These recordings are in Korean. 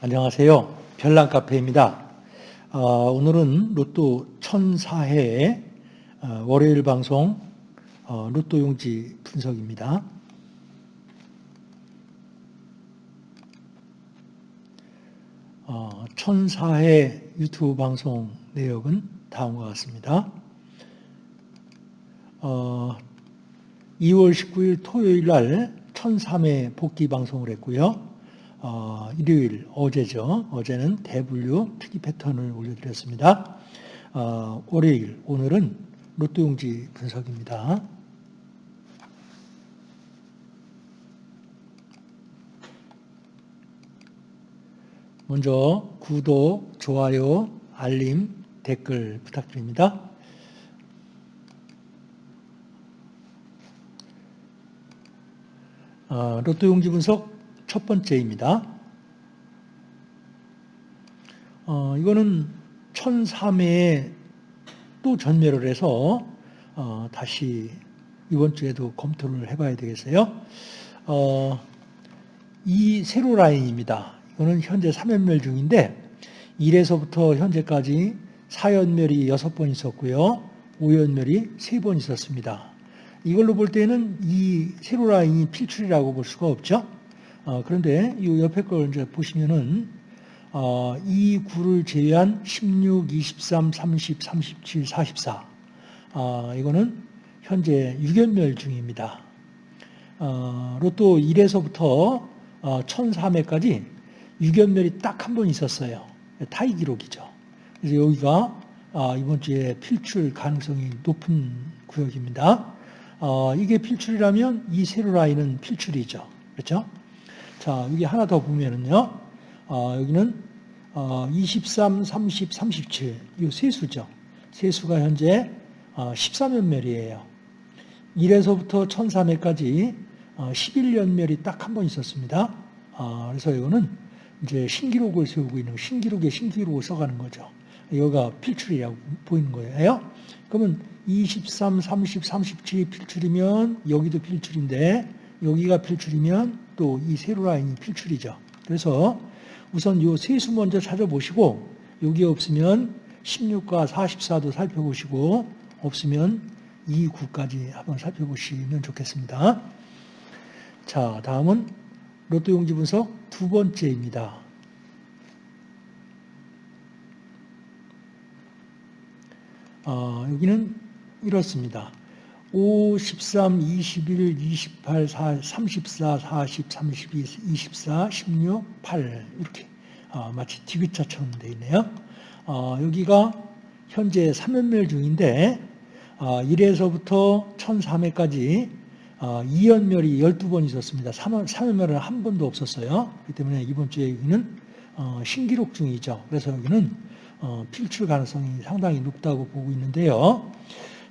안녕하세요. 별난 카페입니다. 어, 오늘은 로또 1004회 어, 월요일 방송 어, 로또 용지 분석입니다. 어, 1004회 유튜브 방송 내역은 다음과 같습니다. 어, 2월 19일 토요일 날 1003회 복귀 방송을 했고요. 어, 일요일 어제죠. 어제는 대분류 특이 패턴을 올려드렸습니다. 어, 월요일 오늘은 로또 용지 분석입니다. 먼저 구독, 좋아요, 알림, 댓글 부탁드립니다. 어, 로또 용지 분석 첫 번째입니다. 어, 이거는 1003회에 또 전멸을 해서 어, 다시 이번 주에도 검토를 해봐야 되겠어요. 어, 이 세로 라인입니다. 이거는 현재 3연멸 중인데 1에서부터 현재까지 4연멸이 6번 있었고요. 5연멸이 3번 있었습니다. 이걸로 볼 때는 이 세로 라인이 필출이라고 볼 수가 없죠. 어, 그런데 이 옆에 걸 이제 보시면은 어, 이 구를 제외한 16, 23, 30, 37, 44 어, 이거는 현재 6연멸 중입니다. 어, 로또 1에서부터 어, 1003회까지 6연멸이 딱 한 번 있었어요. 타이 기록이죠. 그래서 여기가 어, 이번 주에 필출 가능성이 높은 구역입니다. 어, 이게 필출이라면 이 세로 라인은 필출이죠. 그렇죠? 자, 여기 하나 더 보면은요. 어, 여기는 어, 23, 30, 37. 이 세 수죠. 세 수가 현재 어, 13연멸이에요. 1에서부터 1003회까지 어, 11연멸이 딱 한 번 있었습니다. 어, 그래서 이거는 이제 신기록을 세우고 있는 신기록에 신기록을 써가는 거죠. 여기가 필출이라고 보이는 거예요. 그러면 23, 30, 37이 필출이면 여기도 필출인데 여기가 필출이면 또 이 세로 라인이 필출이죠. 그래서 우선 이 세수 먼저 찾아보시고 여기 없으면 16과 44도 살펴보시고 없으면 이 9까지 한번 살펴보시면 좋겠습니다. 자, 다음은 로또 용지 분석 두 번째입니다. 어, 여기는 이렇습니다. 5, 13, 21, 28, 4, 34, 40, 32, 24, 16, 8 이렇게 어, 마치 디귿자처럼 되어 있네요. 어, 여기가 현재 3연멸 중인데 어, 1에서부터 1003회까지 어, 2연멸이 12번 있었습니다. 3, 3연멸은 한 번도 없었어요. 그렇기 때문에 이번 주에 여기는 어, 신기록 중이죠. 그래서 여기는 어, 필출 가능성이 상당히 높다고 보고 있는데요.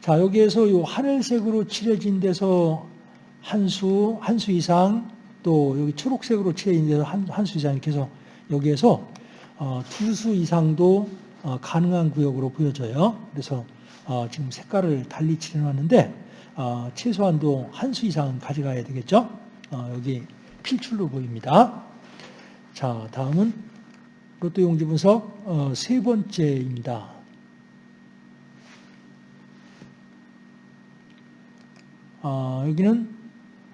자, 여기에서 이 하늘색으로 칠해진 데서 한 수, 한 수 이상, 또 여기 초록색으로 칠해진 데서 한, 한 수 이상 이렇게 해서 여기에서 어, 두 수 이상도 어, 가능한 구역으로 보여져요. 그래서 어, 지금 색깔을 달리 칠해놨는데 어, 최소한도 한 수 이상 가져가야 되겠죠. 어, 여기 필출로 보입니다. 자, 다음은 로또 용지 분석 어, 세 번째입니다. 어, 여기는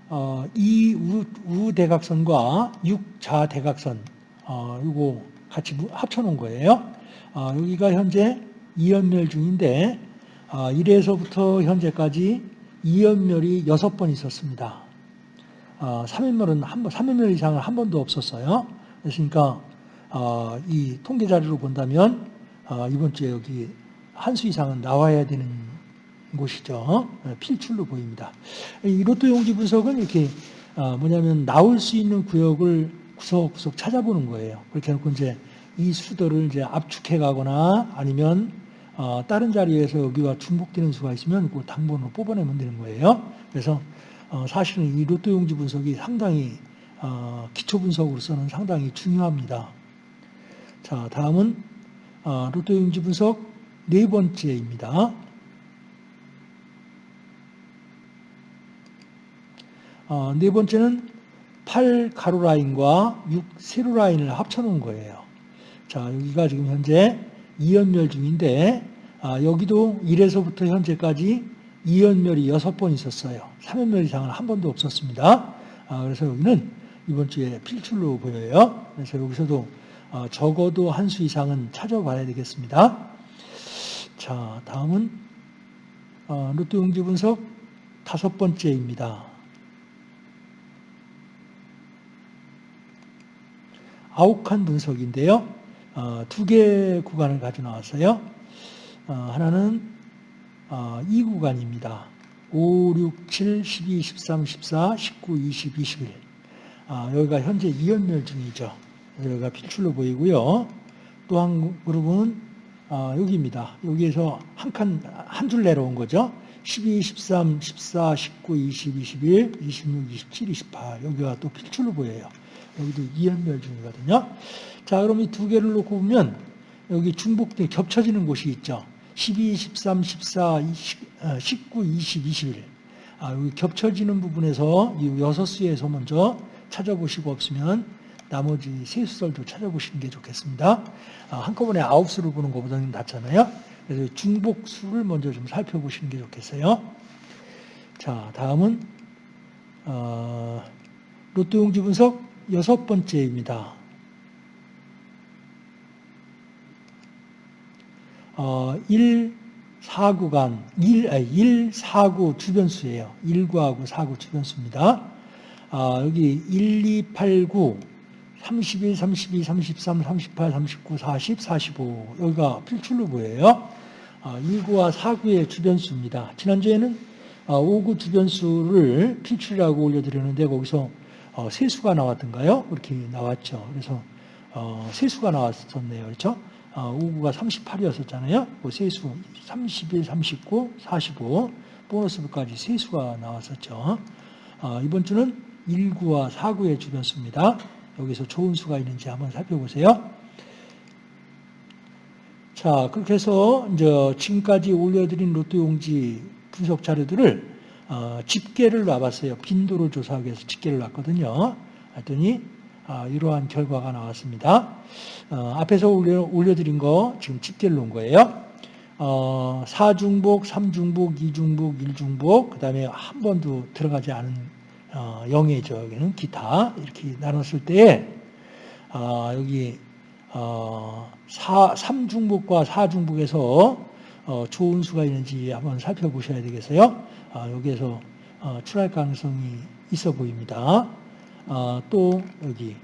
어, 이 우, 대각선과 육자 대각선 어, 이거 같이 합쳐놓은 거예요. 어, 여기가 현재 2연멸 중인데 어, 1에서부터 현재까지 2연멸이 6번 있었습니다. 어, 3연멸은 한 번, 3연멸 이상은 한 번도 없었어요. 그러니까 어, 이 통계 자료로 본다면 어, 이번 주에 여기 한 수 이상은 나와야 되는 곳이죠. 어, 필출로 보입니다. 이 로또 용지 분석은 이렇게 어, 뭐냐면 나올 수 있는 구역을 구석구석 찾아보는 거예요. 그렇게 해놓고 이제 이 수들을 이제 압축해 가거나 아니면 어, 다른 자리에서 여기와 중복되는 수가 있으면 그 당번으로 뽑아내면 되는 거예요. 그래서 사실은 이 로또 용지 분석이 상당히 기초 분석으로서는 상당히 중요합니다. 자, 다음은 로또 용지 분석 네 번째입니다. 어, 네 번째는 8 가로 라인과 6 세로 라인을 합쳐놓은 거예요. 자, 여기가 지금 현재 2연멸 중인데, 아, 여기도 1에서부터 현재까지 2연멸이 6번 있었어요. 3연멸 이상은 한 번도 없었습니다. 아, 그래서 여기는 이번 주에 필출로 보여요. 그래서 여기서도 어, 적어도 한 수 이상은 찾아봐야 되겠습니다. 자, 다음은 어, 로또 용지 분석 다섯 번째입니다. 아욱한 분석인데요. 어, 두개 구간을 가져 나왔어요. 하나는 이 구간입니다. 5, 6, 7, 12, 13, 14, 19, 20, 21. 여기가 현재 2연멸 중이죠. 여기가 필출로 보이고요. 또 한 그룹은 아, 여기입니다. 여기에서 한 칸, 한 줄 내려온 거죠. 12, 13, 14, 19, 20, 21, 26, 27, 28. 여기가 또 필출로 보여요. 여기도 이연멸 중이거든요. 자, 그럼 이 두 개를 놓고 보면 여기 중복된 겹쳐지는 곳이 있죠. 12, 13, 14, 20, 19, 20, 21. 아, 여기 겹쳐지는 부분에서 이 여섯 수에서 먼저 찾아보시고 없으면 나머지 세 수설도 찾아보시는 게 좋겠습니다. 아, 한꺼번에 아홉 수를 보는 것보다는 낫잖아요. 그래서 중복수를 먼저 좀 살펴보시는 게 좋겠어요. 자, 다음은 어, 로또 용지 분석 여섯 번째입니다. 어, 1, 4구간, 1, 1, 4구 주변수예요. 1구하고 4구 주변수입니다. 아, 여기 1, 2, 8, 9, 31, 32, 33, 38, 39, 40, 45 여기가 필출로 보여요. 1구와 아, 4구의 주변수입니다. 지난주에는 5구 아, 주변수를 필출이라고 올려드렸는데 거기서 어, 세수가 나왔던가요? 그렇게 나왔죠. 그래서 어, 세수가 나왔었네요. 그렇죠? 5구가 아, 38이었었잖아요. 그 세수 31, 39, 45 보너스부까지 세수가 나왔었죠. 이번 주는 1구와 4구의 주변 수입니다. 여기서 좋은 수가 있는지 한번 살펴보세요. 자, 그렇게 해서 이제 지금까지 올려드린 로또 용지 분석 자료들을 어, 집계를 놔봤어요. 빈도를 조사하기 위해서 집계를 놨거든요. 했더니 아, 이러한 결과가 나왔습니다. 어, 앞에서 올려, 올려드린 거 지금 집계를 놓은 거예요. 어, 4중복, 3중복, 2중복, 1중복, 그 다음에 한 번도 들어가지 않은 어, 영예죠. 여기는 기타 이렇게 나눴을 때 어, 여기 어, 4, 3중복과 4중복에서 어, 좋은 수가 있는지 한번 살펴보셔야 되겠어요. 아, 여기에서 어, 출할 가능성이 있어 보입니다. 어, 또 여기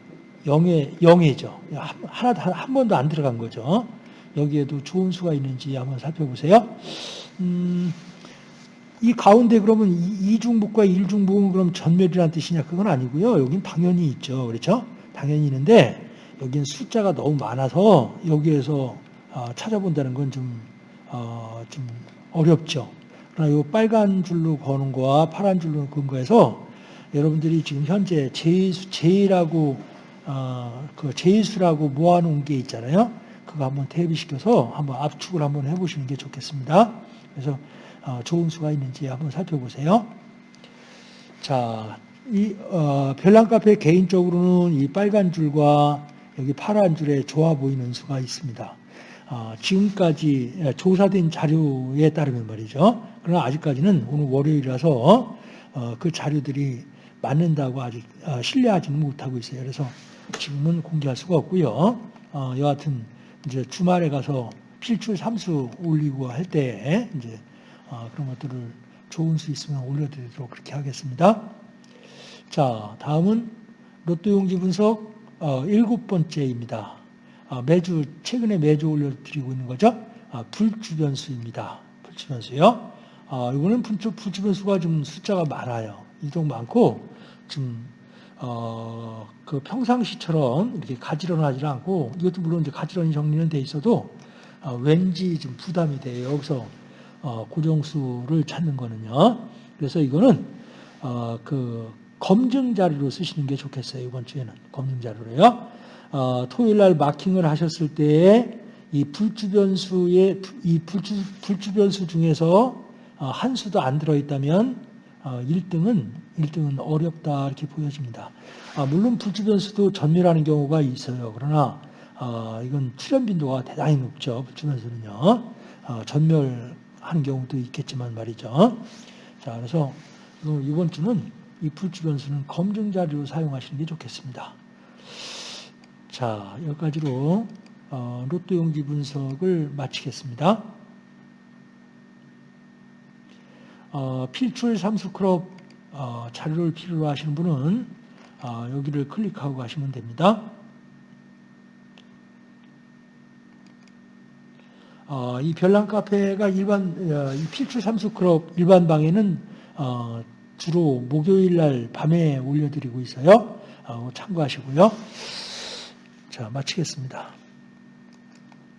영예, 영예죠. 하나 한 번도 안 들어간 거죠. 여기에도 좋은 수가 있는지 한번 살펴보세요. 음, 이 가운데 그러면 이중복과 일중복은 그럼 전멸이라는 뜻이냐? 그건 아니고요. 여긴 당연히 있죠. 그렇죠? 당연히 있는데 여긴 숫자가 너무 많아서 여기에서 어, 찾아본다는 건 좀, 어, 좀 어렵죠. 이 빨간 줄로 거는 거와 파란 줄로 거에서 여러분들이 지금 현재 제수, 제라고 어, 그 제수라고 모아놓은 게 있잖아요. 그거 한번 대비시켜서 한번 압축을 한번 해보시는 게 좋겠습니다. 그래서 어, 좋은 수가 있는지 한번 살펴보세요. 자, 이 어, 별난카페 개인적으로는 이 빨간 줄과 여기 파란 줄에 좋아 보이는 수가 있습니다. 어, 지금까지 조사된 자료에 따르면 말이죠. 그러나 아직까지는 오늘 월요일이라서 어, 그 자료들이 맞는다고 아직 어, 신뢰하지는 못하고 있어요. 그래서 지금은 공개할 수가 없고요. 어, 여하튼 이제 주말에 가서 필출 삼수 올리고 할 때 이제 어, 그런 것들을 좋은 수 있으면 올려드리도록 그렇게 하겠습니다. 자, 다음은 로또 용지 분석 어, 일곱 번째입니다. 아, 매주 최근에 매주 올려드리고 있는 거죠. 아, 불주변수입니다. 불주변수요. 아, 이거는 불주변수가 좀 숫자가 많아요. 이동 많고 좀 어, 그 평상시처럼 이렇게 가지런하지 않고 이것도 물론 이제 가지런히 정리는 돼 있어도 어, 왠지 좀 부담이 돼요. 여기서 어, 고정수를 찾는 거는요. 그래서 이거는 어, 그 검증 자료로 쓰시는 게 좋겠어요. 이번 주에는 검증 자료로요. 어, 토요일 날 마킹을 하셨을 때에 이 불주변수의 이 불주, 불주변수 중에서 어, 한 수도 안 들어 있다면 어, 1등은 1등은 어렵다 이렇게 보여집니다. 아, 물론 불치 변수도 전멸하는 경우가 있어요. 그러나 어, 이건 출현 빈도가 대단히 높죠. 불치 변수는요. 어, 전멸하는 경우도 있겠지만 말이죠. 자, 그래서 이번 주는 이 불치 변수는 검증 자료로 사용하시는 게 좋겠습니다. 자, 여기까지로 어, 로또 용지 분석을 마치겠습니다. 어, 필출 삼수크롭 어, 자료를 필요로 하시는 분은 어, 여기를 클릭하고 가시면 됩니다. 어, 이 별난 카페가 일반 필출 삼수크롭 일반 방에는 어, 주로 목요일 날 밤에 올려드리고 있어요. 어, 참고하시고요. 자, 마치겠습니다.